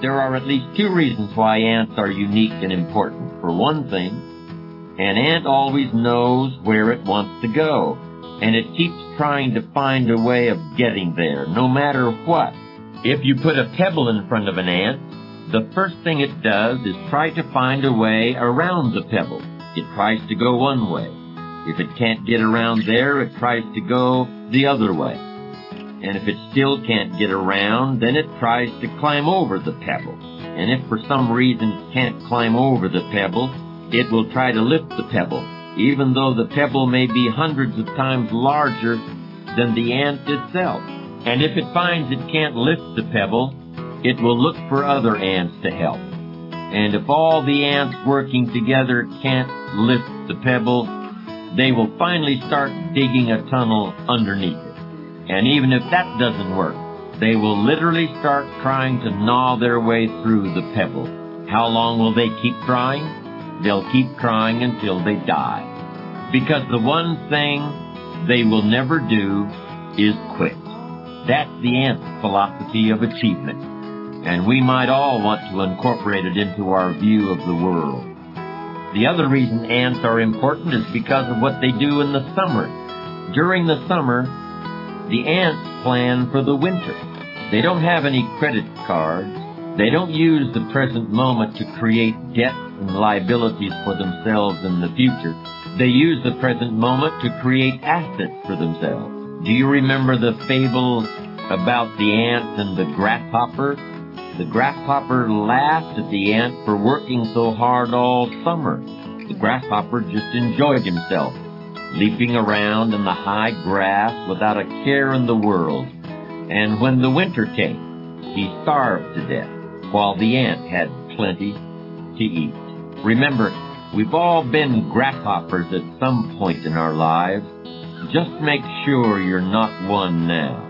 there are at least two reasons why ants are unique and important. For one thing, an ant always knows where it wants to go, and it keeps trying to find a way of getting there, no matter what. If you put a pebble in front of an ant, the first thing it does is try to find a way around the pebble. It tries to go one way. If it can't get around there, it tries to go the other way. And if it still can't get around, then it tries to climb over the pebble. And if for some reason it can't climb over the pebble, it will try to lift the pebble, even though the pebble may be hundreds of times larger than the ant itself. And if it finds it can't lift the pebble, it will look for other ants to help. And if all the ants working together can't lift the pebble, they will finally start digging a tunnel underneath it. And even if that doesn't work, they will literally start trying to gnaw their way through the pebble. How long will they keep trying? They'll keep trying until they die. Because the one thing they will never do is quit. That's the ant philosophy of achievement. And we might all want to incorporate it into our view of the world. The other reason ants are important is because of what they do in the summer. During the summer, the ants plan for the winter. They don't have any credit cards. They don't use the present moment to create debts and liabilities for themselves in the future. They use the present moment to create assets for themselves. Do you remember the fable about the ant and the grasshopper? The grasshopper laughed at the ant for working so hard all summer. The grasshopper just enjoyed himself, leaping around in the high grass without a care in the world. And when the winter came, he starved to death, while the ant had plenty to eat. Remember, we've all been grasshoppers at some point in our lives. Just make sure you're not one now.